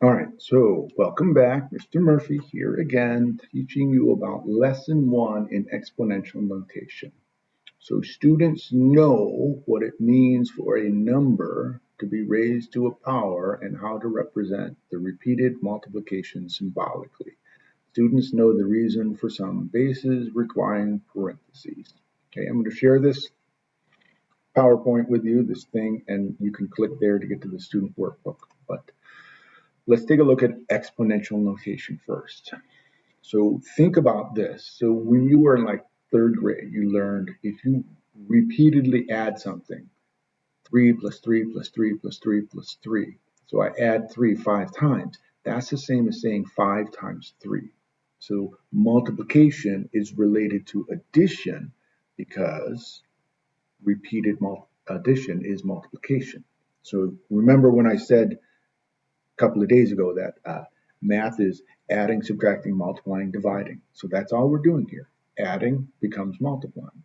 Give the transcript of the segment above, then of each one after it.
All right, so welcome back. Mr. Murphy here again, teaching you about lesson one in exponential notation. So students know what it means for a number to be raised to a power and how to represent the repeated multiplication symbolically. Students know the reason for some bases requiring parentheses. Okay, I'm going to share this PowerPoint with you, this thing, and you can click there to get to the student workbook. But Let's take a look at exponential notation first. So think about this. So when you were in like third grade, you learned if you repeatedly add something, 3 plus 3 plus 3 plus 3 plus 3. So I add 3 five times. That's the same as saying 5 times 3. So multiplication is related to addition because repeated addition is multiplication. So remember when I said couple of days ago that uh, math is adding, subtracting, multiplying, dividing. So that's all we're doing here. Adding becomes multiplying.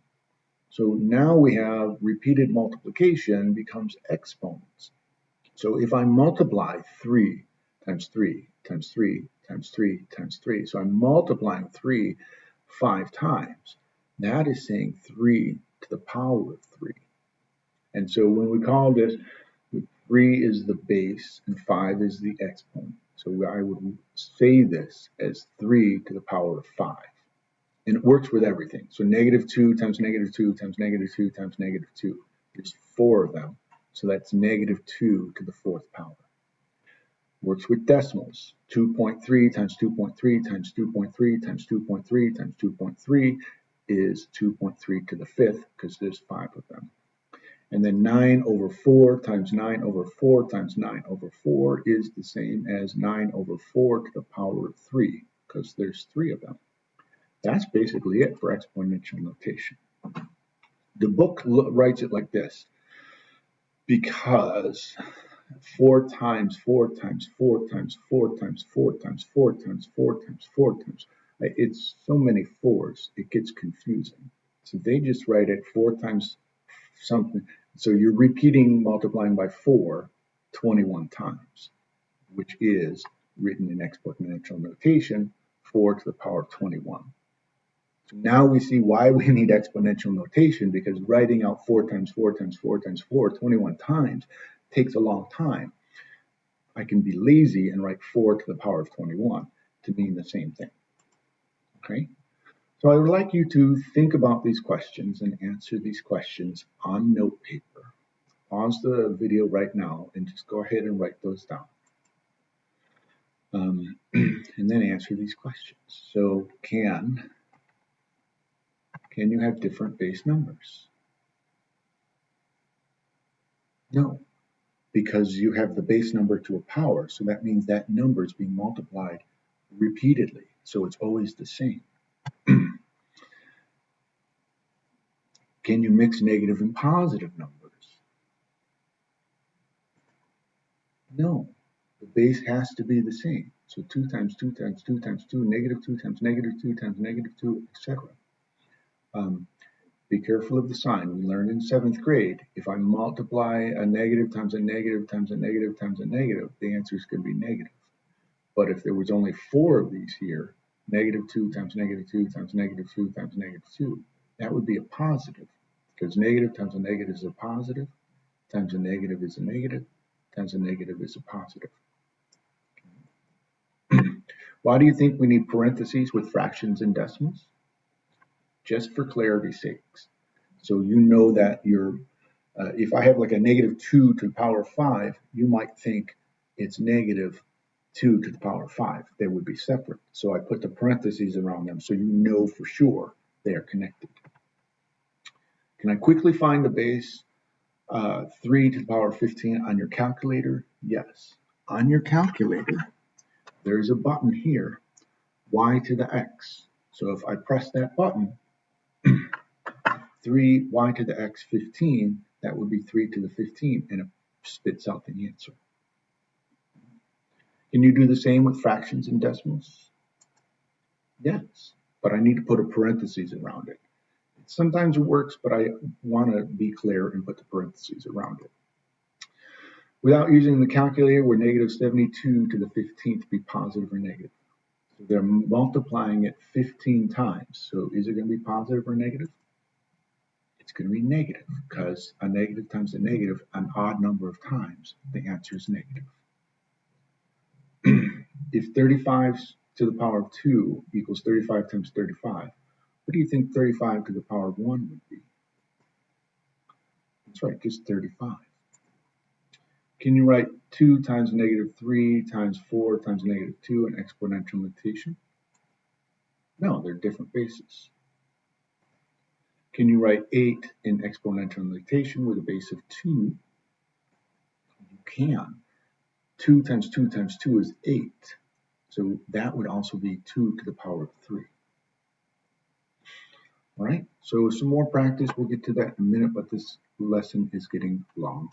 So now we have repeated multiplication becomes exponents. So if I multiply 3 times 3 times 3 times 3 times 3, so I'm multiplying 3 five times, that is saying 3 to the power of 3. And so when we call this 3 is the base and 5 is the exponent. So I would say this as 3 to the power of 5. And it works with everything. So negative 2 times negative 2 times negative 2 times negative 2. There's four of them. So that's negative 2 to the fourth power. Works with decimals. 2.3 times 2.3 times 2.3 times 2.3 times 2.3 is 2.3 to the fifth because there's five of them. And then 9 over 4 times 9 over 4 times 9 over 4 is the same as 9 over 4 to the power of 3, because there's three of them. That's basically it for exponential notation. The book writes it like this, because 4 times 4 times 4 times 4 times 4 times 4 times 4 times 4 times, it's so many fours, it gets confusing. So they just write it 4 times something. So you're repeating multiplying by 4 21 times, which is written in exponential notation 4 to the power of 21. So now we see why we need exponential notation because writing out 4 times 4 times 4 times 4 21 times takes a long time. I can be lazy and write 4 to the power of 21 to mean the same thing. Okay? So I would like you to think about these questions and answer these questions on note paper. Pause the video right now and just go ahead and write those down. Um, and then answer these questions. So can, can you have different base numbers? No, because you have the base number to a power. So that means that number is being multiplied repeatedly. So it's always the same. Can you mix negative and positive numbers? No, the base has to be the same. So 2 times 2 times 2 times 2, negative 2 times negative 2 times negative 2, etc. Um, be careful of the sign. We learned in seventh grade, if I multiply a negative times a negative times a negative times a negative, the answer is going to be negative. But if there was only four of these here, negative 2 times negative 2 times negative 2 times negative 2, that would be a positive because negative times a negative is a positive, times a negative is a negative, times a negative is a positive. Why do you think we need parentheses with fractions and decimals? Just for clarity's sakes. So you know that you're, uh, if I have like a negative 2 to the power of 5, you might think it's negative 2 to the power of 5. They would be separate. So I put the parentheses around them so you know for sure they are connected. Can I quickly find the base uh, 3 to the power of 15 on your calculator? Yes. On your calculator, there's a button here, y to the x. So if I press that button, 3 y to the x 15, that would be 3 to the 15, and it spits out the answer. Can you do the same with fractions and decimals? Yes, but I need to put a parenthesis around it. Sometimes it works, but I want to be clear and put the parentheses around it. Without using the calculator, would negative 72 to the 15th be positive or negative? So they're multiplying it 15 times. So is it going to be positive or negative? It's going to be negative because a negative times a negative an odd number of times. The answer is negative. if 35 to the power of 2 equals 35 times 35, what do you think 35 to the power of 1 would be? That's right, just 35. Can you write 2 times negative 3 times 4 times negative 2 in exponential notation? No, they're different bases. Can you write 8 in exponential notation with a base of 2? You can. 2 times 2 times 2 is 8. So that would also be 2 to the power of 3. All right, so some more practice. We'll get to that in a minute, but this lesson is getting long.